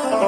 Oh.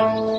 Bye.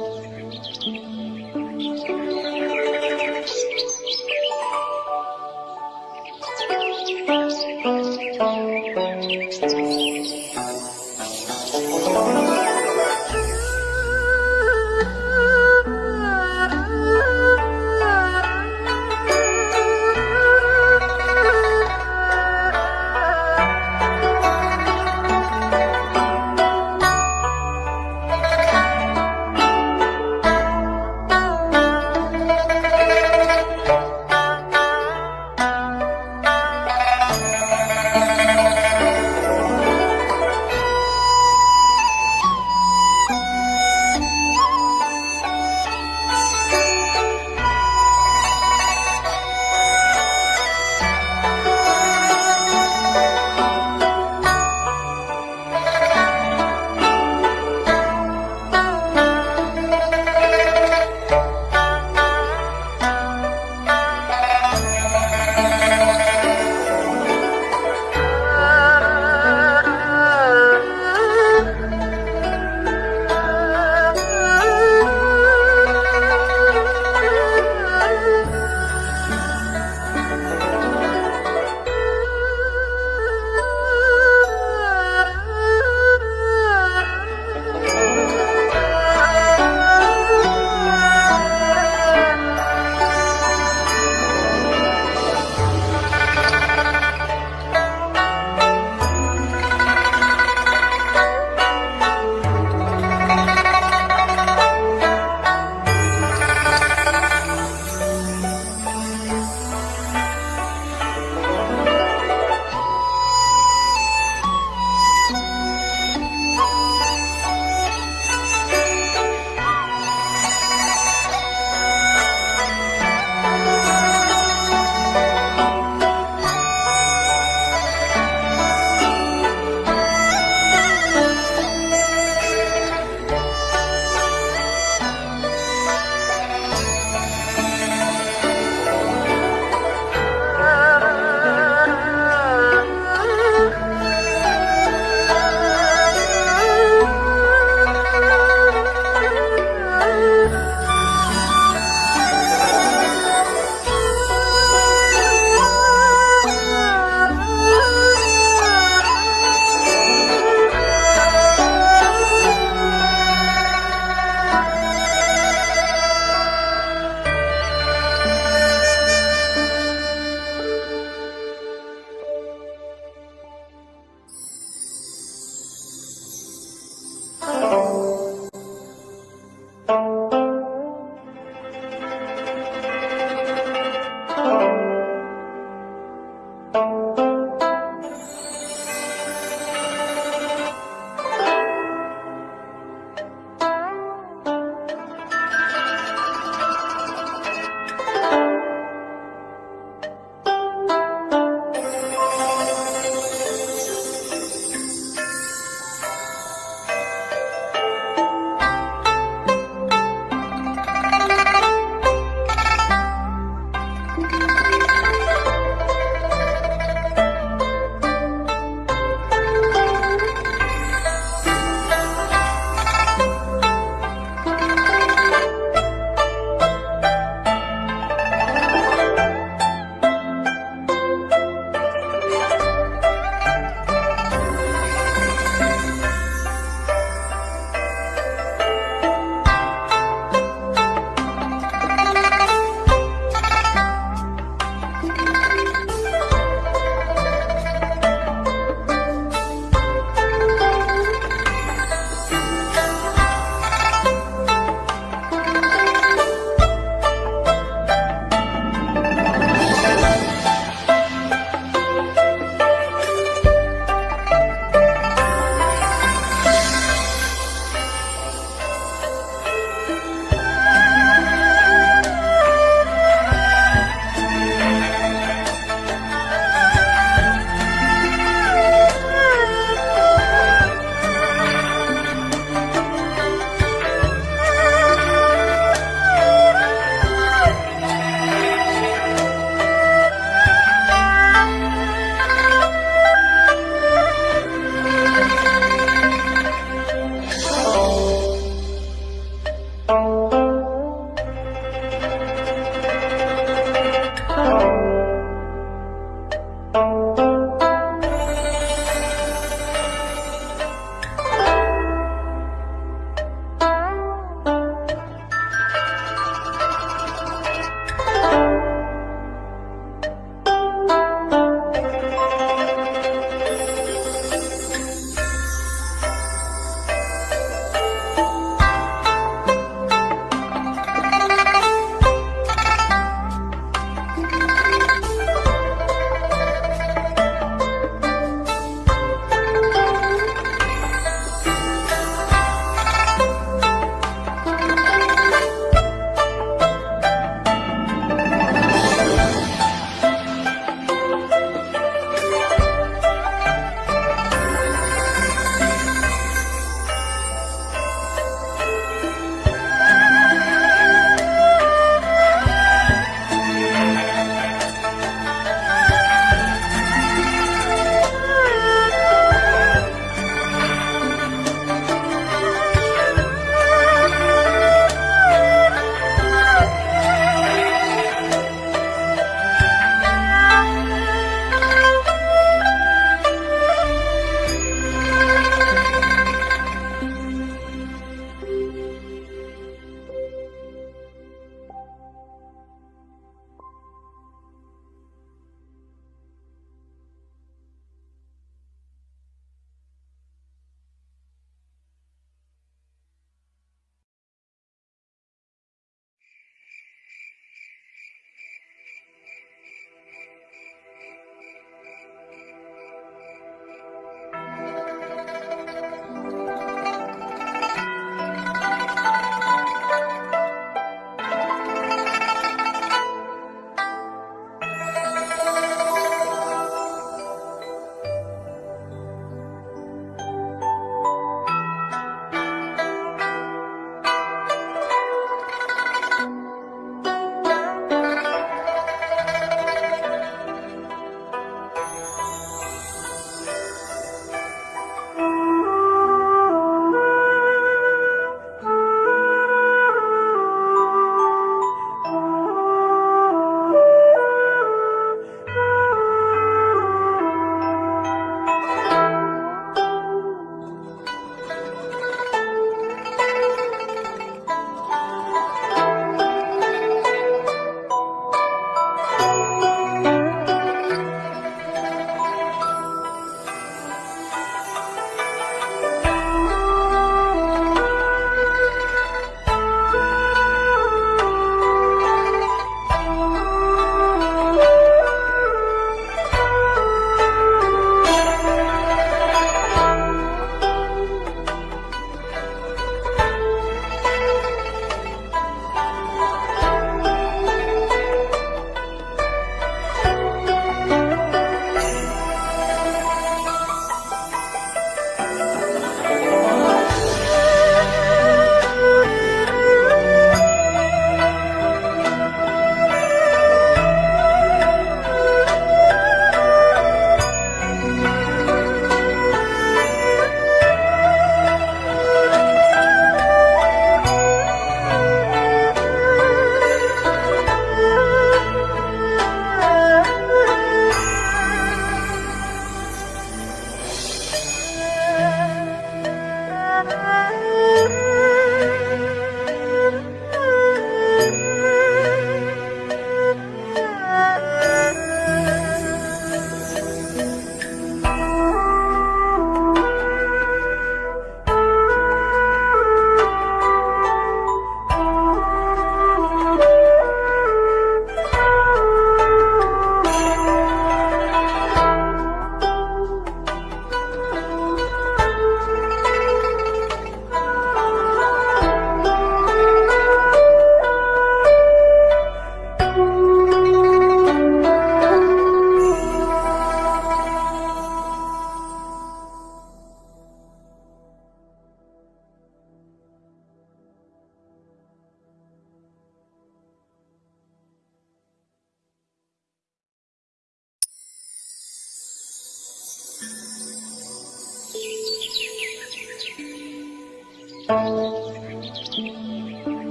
Thank you.